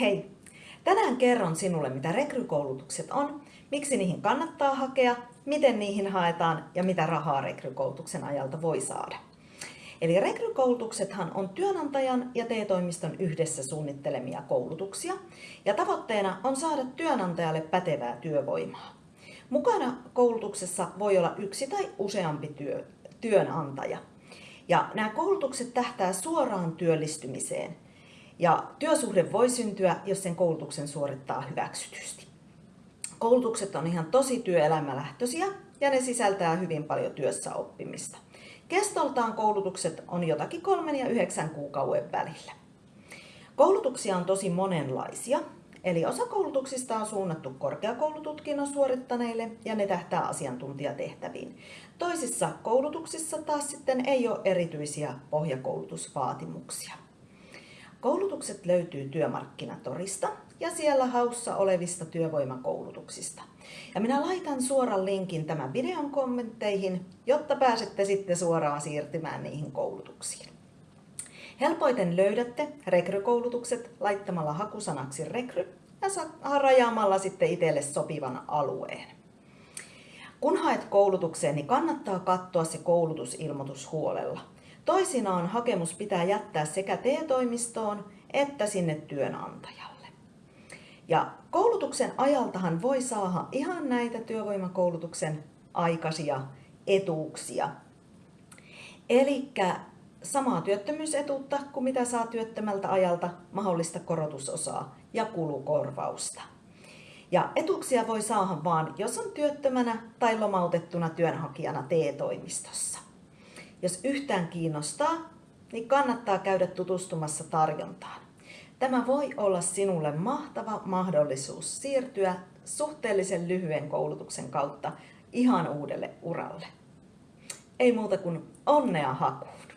Hei! Tänään kerron sinulle, mitä rekrykoulutukset on, miksi niihin kannattaa hakea, miten niihin haetaan ja mitä rahaa rekrykoulutuksen ajalta voi saada. Eli rekrykoulutuksethan on työnantajan ja TE-toimiston yhdessä suunnittelemia koulutuksia ja tavoitteena on saada työnantajalle pätevää työvoimaa. Mukana koulutuksessa voi olla yksi tai useampi työ, työnantaja. Ja nämä koulutukset tähtää suoraan työllistymiseen – ja työsuhde voi syntyä, jos sen koulutuksen suorittaa hyväksytysti. Koulutukset on ihan tosi työelämälähtöisiä ja ne sisältää hyvin paljon työssä oppimista. Kestoltaan koulutukset on jotakin kolmen ja yhdeksän kuukauden välillä. Koulutuksia on tosi monenlaisia, eli osa koulutuksista on suunnattu korkeakoulututkinnon suorittaneille ja ne tähtää asiantuntijatehtäviin. Toisissa koulutuksissa taas sitten ei ole erityisiä pohjakoulutusvaatimuksia. Koulutukset löytyy työmarkkinatorista ja siellä haussa olevista työvoimakoulutuksista. Ja minä laitan suoran linkin tämän videon kommentteihin, jotta pääsette sitten suoraan siirtymään niihin koulutuksiin. Helpoiten löydätte rekrykoulutukset laittamalla hakusanaksi rekry ja rajaamalla sitten itselle sopivan alueen. Kun haet koulutukseen, niin kannattaa katsoa se koulutusilmoitus huolella. Toisinaan hakemus pitää jättää sekä TE-toimistoon että sinne työnantajalle. Ja koulutuksen ajaltahan voi saada ihan näitä työvoimakoulutuksen aikaisia etuuksia. Eli samaa työttömyysetuutta kuin mitä saa työttömältä ajalta, mahdollista korotusosaa ja kulukorvausta. Ja etuuksia voi saada vaan, jos on työttömänä tai lomautettuna työnhakijana TE-toimistossa. Jos yhtään kiinnostaa, niin kannattaa käydä tutustumassa tarjontaan. Tämä voi olla sinulle mahtava mahdollisuus siirtyä suhteellisen lyhyen koulutuksen kautta ihan uudelle uralle. Ei muuta kuin onnea hakuun!